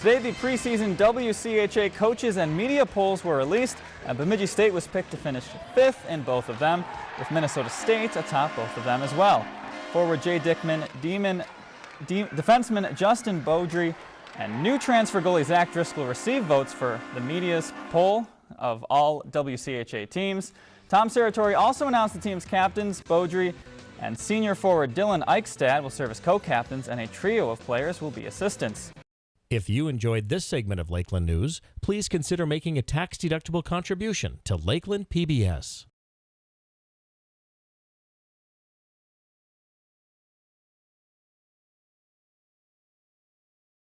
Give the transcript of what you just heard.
Today, the preseason WCHA coaches and media polls were released, and Bemidji State was picked to finish fifth in both of them, with Minnesota State atop both of them as well. Forward Jay Dickman, Demon, De defenseman Justin Baudry, and new transfer goalie Zach Driscoll received votes for the media's poll of all WCHA teams. Tom Serratore also announced the team's captains, Baudry and senior forward Dylan Eichstad will serve as co-captains, and a trio of players will be assistants. If you enjoyed this segment of Lakeland News, please consider making a tax-deductible contribution to Lakeland PBS.